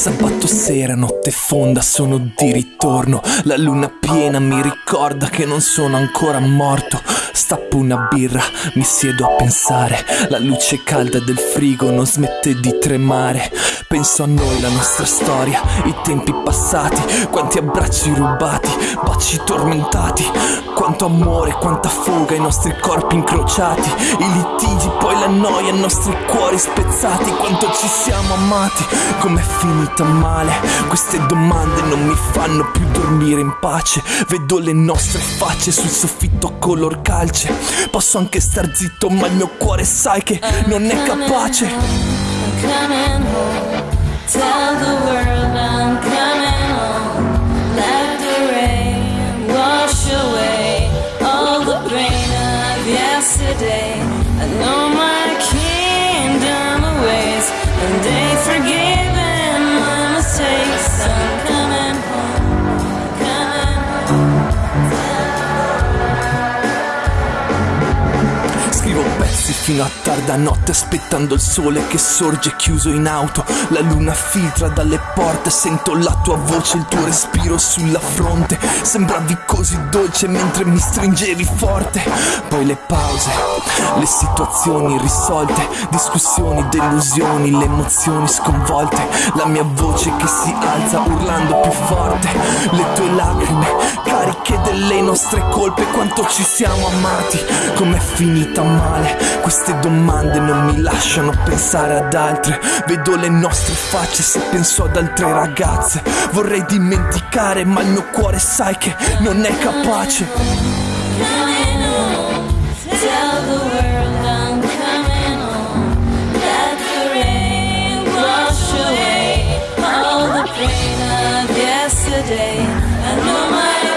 Sabato sera, notte fonda, sono di ritorno. La luna piena mi ricorda che non sono ancora morto. Stappo una birra, mi siedo a pensare. La luce calda del frigo non smette di tremare. Penso a noi, la nostra storia, i tempi passati, quanti abbracci rubati, baci tormentati, quanto amore, quanta fuga, i nostri corpi incrociati, i litigi, poi la noia, i nostri cuori spezzati, quanto ci siamo amati, com'è finita male. Queste domande non mi fanno più dormire in pace. Vedo le nostre facce sul soffitto color calce. Posso anche star zitto, ma il mio cuore sai che non è capace. Yesterday. Fino a tarda notte aspettando il sole che sorge chiuso in auto. La luna filtra dalle porte, sento la tua voce, il tuo respiro sulla fronte. Sembravi così dolce mentre mi stringevi forte. Poi le pause, le situazioni irrisolte, discussioni, delusioni, le emozioni sconvolte. La mia voce che si alza urlando più forte. Le tue lacrime cariche delle nostre colpe, quanto ci siamo amati, com'è finita male. Queste domande non mi lasciano pensare ad altre. Vedo le nostre facce se penso ad altre ragazze. Vorrei dimenticare ma il mio cuore sai che non è capace. Yesterday. I know my